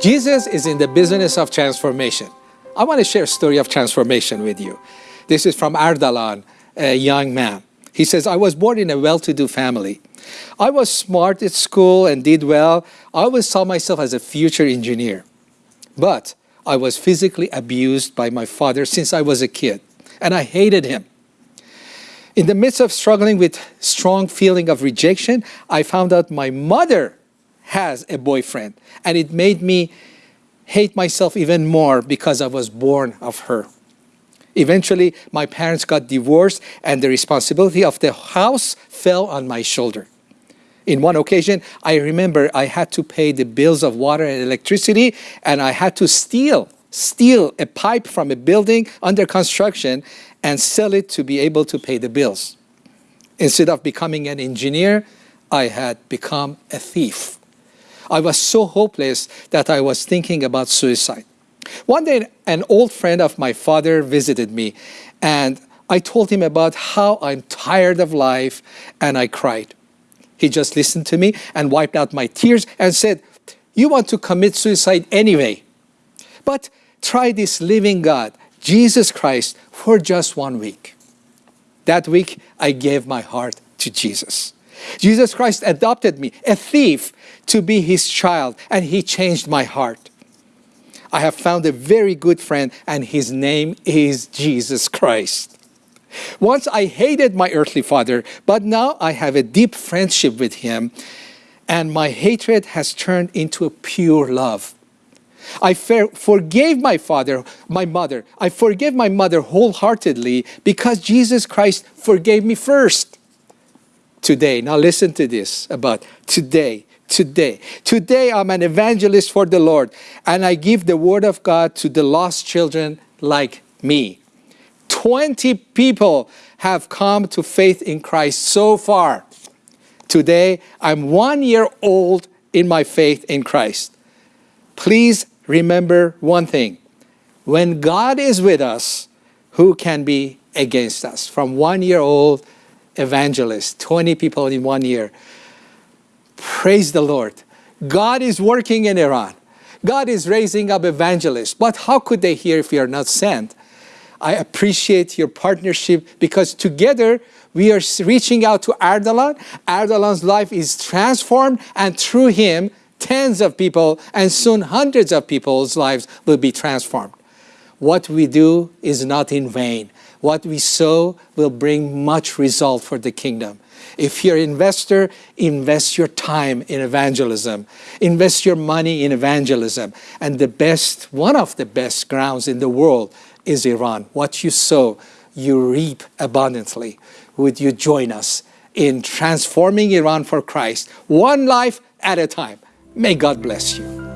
Jesus is in the business of transformation. I want to share a story of transformation with you. This is from Ardalan, a young man. He says, I was born in a well-to-do family. I was smart at school and did well. I always saw myself as a future engineer. But I was physically abused by my father since I was a kid, and I hated him. In the midst of struggling with strong feeling of rejection, I found out my mother has a boyfriend. And it made me hate myself even more because I was born of her. Eventually, my parents got divorced and the responsibility of the house fell on my shoulder. In one occasion, I remember I had to pay the bills of water and electricity and I had to steal, steal a pipe from a building under construction and sell it to be able to pay the bills. Instead of becoming an engineer, I had become a thief. I was so hopeless that I was thinking about suicide. One day, an old friend of my father visited me and I told him about how I'm tired of life and I cried. He just listened to me and wiped out my tears and said, you want to commit suicide anyway. But try this living God, Jesus Christ, for just one week. That week, I gave my heart to Jesus. Jesus Christ adopted me, a thief, to be his child, and he changed my heart. I have found a very good friend, and his name is Jesus Christ. Once I hated my earthly father, but now I have a deep friendship with him, and my hatred has turned into a pure love. I forgave my father, my mother. I forgive my mother wholeheartedly because Jesus Christ forgave me first today. Now listen to this about today. Today. Today I'm an evangelist for the Lord and I give the word of God to the lost children like me. 20 people have come to faith in Christ so far. Today I'm one year old in my faith in Christ. Please remember one thing. When God is with us, who can be against us? From one year old evangelists, 20 people in one year. Praise the Lord. God is working in Iran. God is raising up evangelists. But how could they hear if we are not sent? I appreciate your partnership because together we are reaching out to Ardalan. Ardalan's life is transformed and through him, tens of people and soon hundreds of people's lives will be transformed. What we do is not in vain what we sow will bring much result for the kingdom. If you're an investor, invest your time in evangelism. Invest your money in evangelism. And the best, one of the best grounds in the world is Iran. What you sow, you reap abundantly. Would you join us in transforming Iran for Christ, one life at a time? May God bless you.